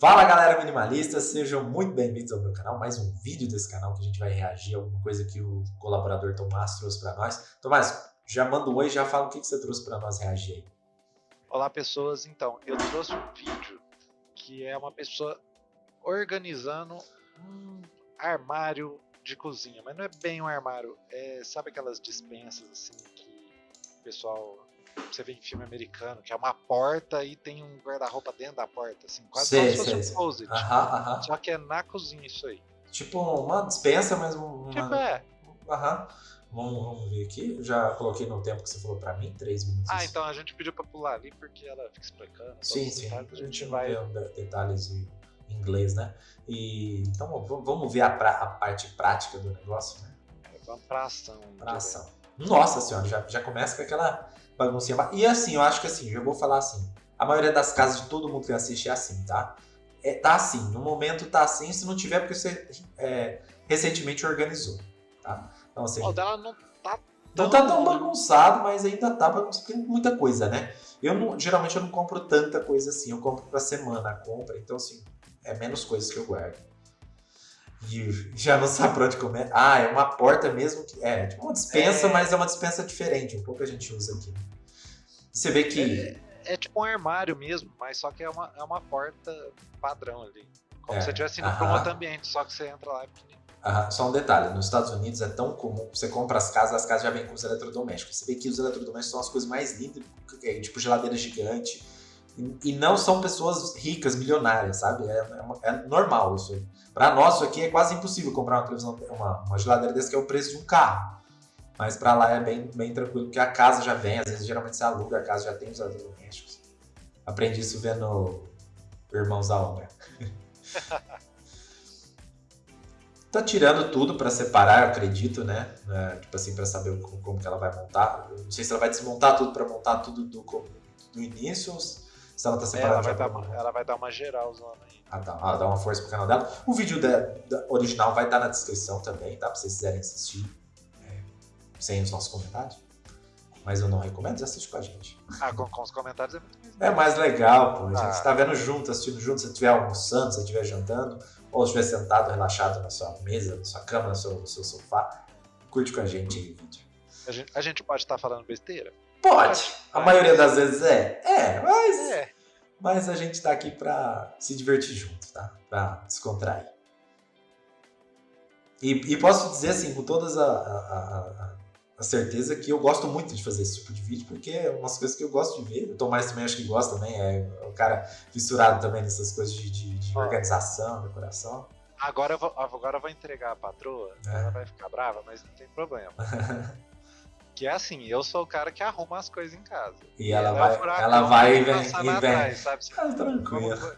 Fala galera minimalista, sejam muito bem-vindos ao meu canal, mais um vídeo desse canal que a gente vai reagir a alguma coisa que o colaborador Tomás trouxe para nós. Tomás, já manda um oi, já fala o que, que você trouxe para nós reagir aí. Olá pessoas, então, eu trouxe um vídeo que é uma pessoa organizando um armário de cozinha, mas não é bem um armário, é, sabe aquelas dispensas assim que o pessoal você vê em filme americano, que é uma porta e tem um guarda-roupa dentro da porta, assim, quase sei, como se fosse um closet. Só que é na cozinha isso aí. Tipo uma dispensa, mas uma... Tipo, é. Aham. Vamos, vamos, ver aqui. Eu já coloquei no tempo que você falou pra mim, três minutos. Ah, então a gente pediu pra pular ali porque ela fica explicando. Sim, sim. Detalhes, a gente vai. detalhes em inglês, né? E, então vamos ver a, pra, a parte prática do negócio, né? É, vamos pra ação. Pra ação. Nossa senhora, já, já começa com aquela baguncinha. E assim, eu acho que assim, já vou falar assim, a maioria das casas de todo mundo que assiste é assim, tá? É, tá assim, no momento tá assim, se não tiver porque você é, recentemente organizou, tá? Então assim... O dela não tá tão... Não tá tão bagunçado, mas ainda tá bagunçado, tem muita coisa, né? Eu não, geralmente eu não compro tanta coisa assim, eu compro pra semana a compra, então assim, é menos coisas que eu guardo. E já não sabe pra onde comer. Ah, é uma porta mesmo que. É, tipo uma dispensa, é... mas é uma dispensa diferente. Um pouco a gente usa aqui. Você vê que. É, é, tipo um armário mesmo, mas só que é uma, é uma porta padrão ali. Como é, se você estivesse indo para um outro ambiente, só que você entra lá e só um detalhe, nos Estados Unidos é tão comum, você compra as casas, as casas já vêm com os eletrodomésticos. Você vê que os eletrodomésticos são as coisas mais lindas, é, tipo geladeira gigante, e, não são pessoas ricas, milionárias, sabe? É, é, é normal isso aí. Para nós, aqui é quase impossível comprar uma televisão, uma, uma geladeira desse que é o preço de um carro. Mas para lá é bem, bem tranquilo, porque a casa já vem, às vezes geralmente você aluga a casa, já tem os eletrodomésticos. Aprendi isso vendo Irmãos da Obra. tá tirando tudo para separar, eu acredito, né? É, tipo assim, para saber como, como, que ela vai montar. Eu não sei se ela vai desmontar tudo para montar tudo do, do início se ela tá separada. Ela vai, dar uma, ela vai dar uma geral zona aí. Ah, tá. Ela dá uma força pro canal dela. O vídeo da, da original vai estar na descrição também, tá? Pra vocês quiserem assistir é, sem os nossos comentários. Mas eu não recomendo, você assiste com a gente. Ah, com, com os comentários é muito mais legal. É mais legal, pô. A gente ah. tá vendo junto, assistindo junto. Se você estiver almoçando, se você estiver jantando, ou estiver sentado, relaxado na sua mesa, na sua cama, no seu, no seu sofá, curte com a gente aí o vídeo. A gente, a gente pode estar tá falando besteira? Pode. A maioria das vezes é. É, mas. É. Mas a gente tá aqui pra se divertir junto, tá? Pra descontrair. E, e posso dizer assim, com toda a, a, a, a, certeza que eu gosto muito de fazer esse tipo de vídeo, porque é umas coisas que eu gosto de ver. O Tomás também acho que gosta também, é o cara fissurado também nessas coisas de, de, de organização, decoração. Agora eu, vou, agora eu vou entregar a patroa, é. ela vai ficar brava, mas não tem problema. Que é assim, eu sou o cara que arruma as coisas em casa. E, ela, ela, vai, furacão, ela vai e vem, e vem. Sabe? Ah, tranquilo.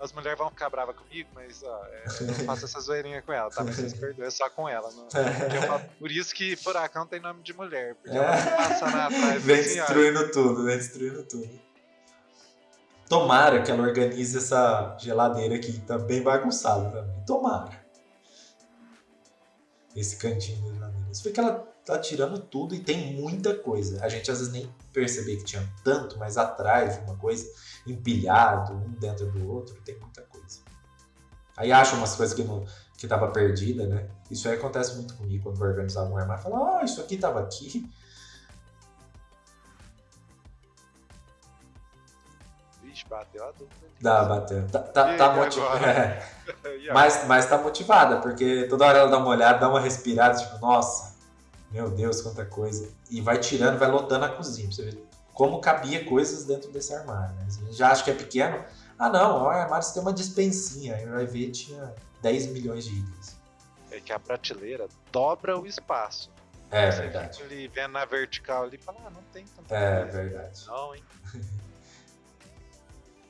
As mulheres vão ficar bravas comigo, mas ó, é, eu não faço essa zoeirinha com ela, tá? Mas vocês perdoem, é só com ela. Não, falo, por isso que furacão tem nome de mulher, porque ela passa na atrás. Vem assim, destruindo ó. tudo, vem destruindo tudo. Tomara que ela organize essa geladeira aqui, tá bem bagunçada também. Tomara. Esse cantinho da geladeira. Isso foi que ela tá tirando tudo e tem muita coisa. A gente às vezes nem percebia que tinha tanto, mas atrás de uma coisa, empilhado, um dentro do outro, tem muita coisa. Aí acha umas coisas que, não, que tava perdida, né? Isso aí acontece muito comigo quando vou organizar um armário. Fala, ah, oh, isso aqui tava aqui. Vixe, bateu a dúvida. Dá, bateu. Tá, tá, tá motivada. É. mas, mas tá motivada, porque toda hora ela dá uma olhada, dá uma respirada, tipo, nossa, meu Deus, quanta coisa. E vai tirando, vai lotando a cozinha. Pra você ver como cabia coisas dentro desse armário. Né? Você já acha que é pequeno. Ah, não, o armário tem uma dispensinha. Aí vai ver, tinha 10 milhões de itens. É que a prateleira dobra o espaço. É você verdade. Ali vendo na vertical ali e fala, ah, não tem tanta É coisa. verdade. Não, hein?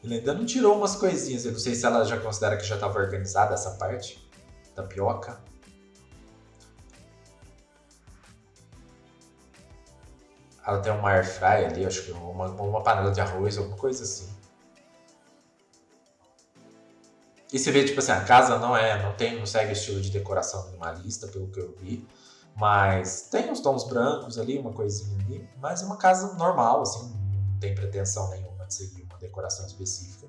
Ele ainda não tirou umas coisinhas. Eu não sei se ela já considera que já estava organizada essa parte. Tapioca. Ela tem uma air fry ali, acho que uma, uma panela de arroz, alguma coisa assim. E você vê, tipo assim, a casa não é, não tem, não segue estilo de decoração minimalista, pelo que eu vi. Mas tem uns tons brancos ali, uma coisinha ali. Mas é uma casa normal, assim, não tem pretensão nenhuma de seguir uma decoração específica.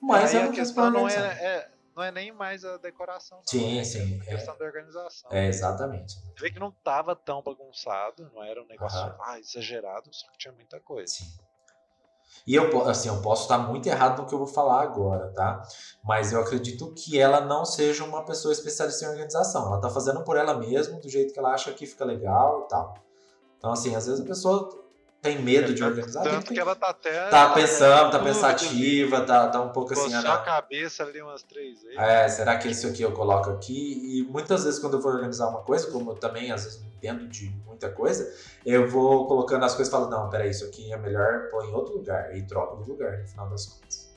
Mas Aí é a questão não é, é- não é nem mais a decoração. Não. Sim, é sim, a é. questão da organização. É, exatamente. Você vê que não tava tão bagunçado, não era um negócio ah, exagerado, só que tinha muita coisa. Sim. E eu, assim, eu posso estar muito errado no que eu vou falar agora, tá? Mas eu acredito que ela não seja uma pessoa especialista em organização. Ela tá fazendo por ela mesma, do jeito que ela acha que fica legal e tal. Então, assim, às vezes a pessoa tem medo de Tanto- organizar. Tanto tem- que ela tá até. Tá pensando, tá pensativa, tá, tá um pouco assim. Ah, a não. cabeça ali umas três vezes. É, será que isso aqui eu coloco aqui? E muitas vezes quando eu vou organizar uma coisa, como eu também às vezes não entendo de muita coisa, eu vou colocando as coisas e falo, não, peraí, isso aqui é melhor pôr em outro lugar. E troco de lugar, no final das contas.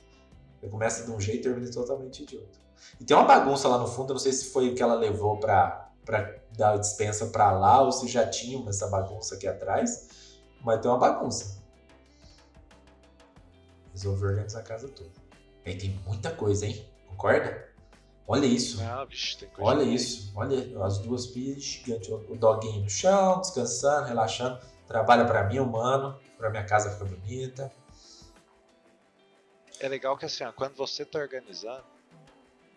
Eu começo de um jeito e termino totalmente idiota. E tem uma bagunça lá no fundo, eu não sei se foi o que ela levou pra, pra dar a dispensa pra lá, ou se já tinha essa bagunça aqui atrás, mas tem uma bagunça. Resolvi organizar a casa toda. Aí tem muita coisa, hein? Concorda? Olha isso. Ah, vixe, tem coisa Olha isso. Olha as duas pilhas gigantes. O doguinho no chão, descansando, relaxando. Trabalha pra mim, humano. Pra minha casa ficar bonita. É legal que assim, ó, quando você tá organizando,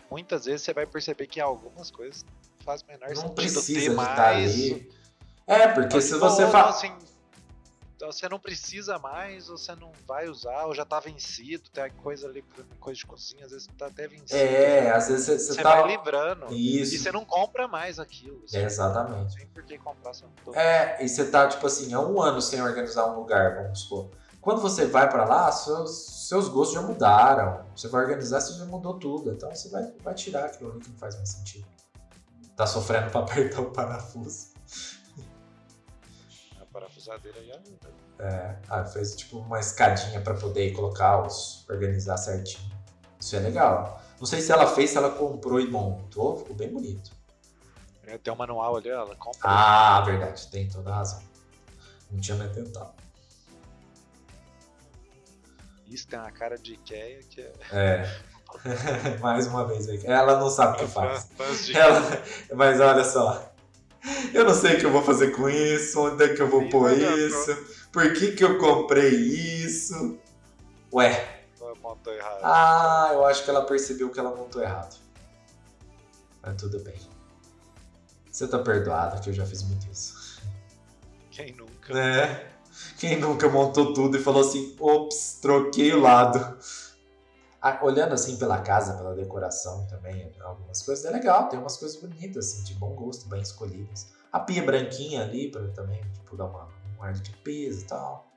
muitas vezes você vai perceber que algumas coisas faz menor Não sentido precisa ter de estar mais. ali. É, porque se você fala. assim, você não precisa mais, você não vai usar, ou já tá vencido, tem coisa ali, coisa de cozinha, às vezes tá até vencido. É, às vezes você, você você tá. vai livrando. Isso. E você não compra mais aquilo. É, Não exatamente. tem por que comprar todo. É, e você tá, tipo assim, há um ano sem organizar um lugar, vamos supor. Quando você vai pra lá, seus, seus gostos já mudaram. Você vai organizar, você já mudou tudo. Então você vai, vai tirar aquilo ali que não faz mais sentido. Tá sofrendo pra apertar o parafuso. Parafusadeira aí ajuda. É, ah, fez tipo uma escadinha pra poder colocar os. organizar certinho. Isso é legal. Não sei se ela fez, se ela comprou e montou, ficou bem bonito. É, Tem um manual ali, ela compra. Ah, verdade, tem toda a razão. Não tinha nem tentado. Isso tem uma cara de Ikea que é. É. Mais uma vez. Ela não sabe o que faz. Ela, mas olha só. Eu não sei o que eu vou fazer com isso, onde é que eu vou Sim, pôr é, isso, por que, que eu comprei isso. Ué, montou errado. ah, eu acho que ela percebeu que ela montou errado. Mas tudo bem. Você tá perdoada que eu já fiz muito isso. Quem nunca? Né? Quem nunca montou tudo e falou assim, ops, troquei o lado. Olhando assim pela casa, pela decoração também, algumas coisas, é legal, tem umas coisas bonitas, assim, de bom gosto, bem escolhidas. A pia branquinha ali, para também, tipo, dar uma, um ar de limpeza e tal.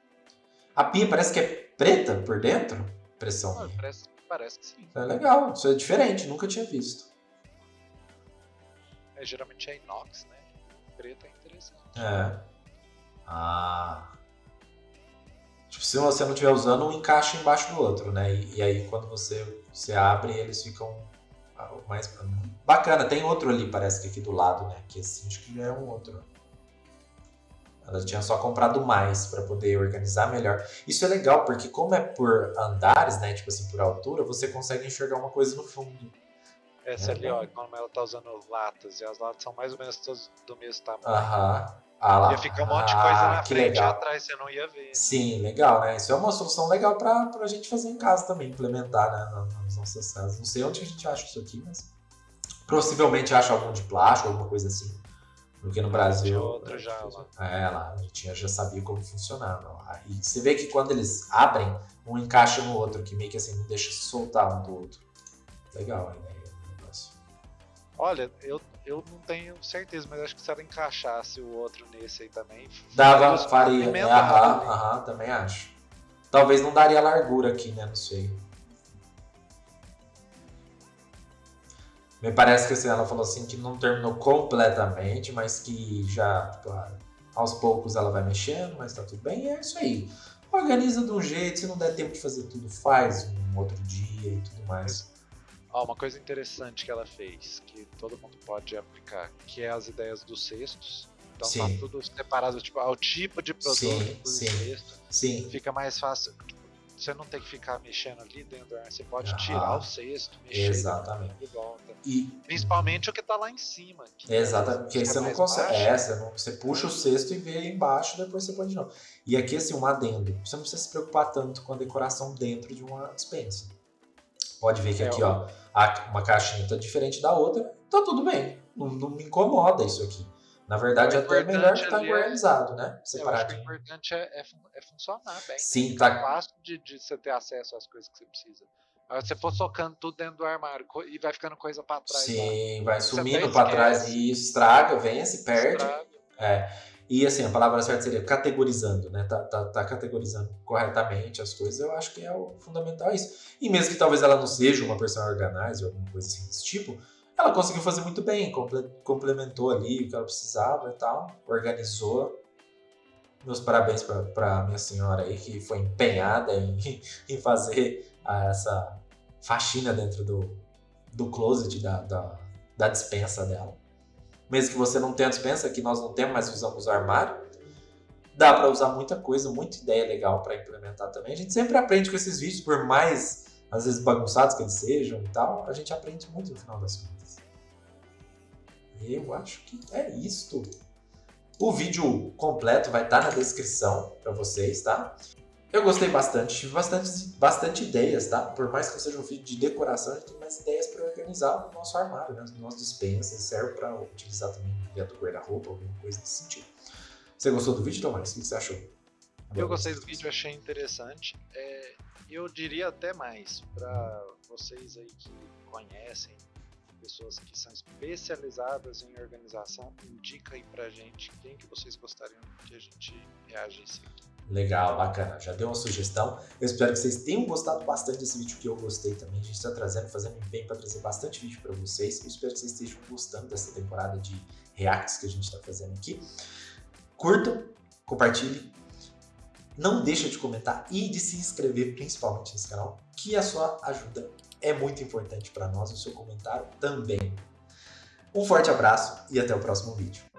A pia parece que é preta por dentro? Impressão Ah, minha. parece, parece que sim. É legal, isso é diferente, nunca tinha visto. É, geralmente é inox, né? Preto é interessante. É. Ah. Tipo, se você não estiver usando, um encaixa embaixo do outro, né? E, e aí quando você, você abre, eles ficam ah, mais. Bacana, tem outro ali, parece que aqui do lado, né? Que assim, acho que já é um outro. Ela tinha só comprado mais para poder organizar melhor. Isso é legal, porque como é por andares, né? Tipo assim, por altura, você consegue enxergar uma coisa no fundo. Essa É, ali, né? ó, como ela tá usando latas, e as latas são mais ou menos todas do mesmo tamanho. Aham. Ah lá. Ia ficar um monte de coisa Ah, na frente e legal. atrás, você não ia ver. Sim, legal, né? Isso é uma solução legal pra, pra gente fazer em casa também, implementar né, na- nas nossas casas. Não sei onde a gente acha isso aqui, mas possivelmente acha algum de plástico, alguma coisa assim. Porque no Brasil. Tinha outro já lá. É, lá, a gente já sabia como funcionava. lá. E você vê que quando eles abrem, um encaixa no outro, que meio que assim, não deixa soltar um do outro. Legal a ideia do negócio. Olha, eu, eu não tenho certeza, mas acho que se ela encaixasse o outro nesse aí também. Dava, faria. É, complementava aham, aham, também acho. Talvez não daria largura aqui, né? Não sei. Me parece que assim, ela falou assim que não terminou completamente, mas que já, tipo, ah, aos poucos ela vai mexendo, mas tá tudo bem. E é isso aí. Organiza de um jeito, se não der tempo de fazer tudo, faz um outro dia e tudo mais. Ó, uma coisa interessante que ela fez, que todo mundo pode aplicar, que é as ideias dos cestos. Então Sim. tá tudo separado, tipo, ao tipo de produto Sim, do sim. cesto. Sim, Fica mais fácil. Você não tem que ficar mexendo ali dentro você pode Ah, tirar o cesto, mexer exatamente. de volta. e Principalmente o que tá lá em cima. que Exatamente, porque é você não consegue. É, você, não- você puxa o cesto e vê embaixo, depois você põe de novo. E aqui, assim, um adendo. Você não precisa se preocupar tanto com a decoração dentro de uma dispensa. Pode ver que É, aqui, ó, uma caixinha tá diferente da outra, tá tudo bem. Não, não me incomoda isso aqui. Na verdade, O até é melhor que tá é- organizado, né? Que o importante é, é é funcionar bem. Sim, Tá tá. fácil de, de você ter acesso às coisas que você precisa. Agora, se você for socando tudo dentro do armário e vai ficando coisa pra trás. lá, Sim, vai Você sumindo pra trás e estraga, vem, se perde. estraga. E assim, a palavra certa seria categorizando, né? Tá, tá, tá categorizando corretamente as coisas, eu acho que é o fundamental é isso. E mesmo que talvez ela não seja uma personal organizer, alguma coisa assim desse tipo, ela conseguiu fazer muito bem, comple- complementou ali o que ela precisava e tal, organizou. Meus parabéns pra minha senhora aí, que foi empenhada em, em fazer essa faxina dentro do, do closet da, da, da dispensa dela mesmo que você não tenha dispensa, que nós não temos, mas usamos o armário, dá para usar muita coisa, muita ideia legal para implementar também. A gente sempre aprende com esses vídeos, por mais às vezes bagunçados que eles sejam e tal, a gente aprende muito no final das contas. Eu acho que é isto. O vídeo completo vai estar na descrição para vocês, tá? Eu gostei bastante, tive bastante, bastante ideias, tá? Por mais que seja um vídeo de decoração, a gente tem mais ideias para organizar o nosso armário, né? As nossas dispensas, serve para utilizar também dentro do guarda-roupa, alguma coisa desse sentido. Você gostou do vídeo, Tomás? O que você achou? Eu gostei do vídeo, achei interessante. É, eu diria até mais para vocês aí que conhecem pessoas que são especializadas em organização, indica aí pra gente quem que vocês gostariam que a gente reagisse aqui. Legal, bacana. Já deu uma sugestão. Eu espero que vocês tenham gostado bastante desse vídeo que eu gostei também. A gente está trazendo, fazendo bem para trazer bastante vídeo para vocês. Eu espero que vocês estejam gostando dessa temporada de reacts que a gente está fazendo aqui. Curtam, compartilhem. Não deixa de comentar e de se inscrever principalmente nesse canal, que a sua ajuda é muito importante para nós, o seu comentário também. Um forte abraço e até o próximo vídeo.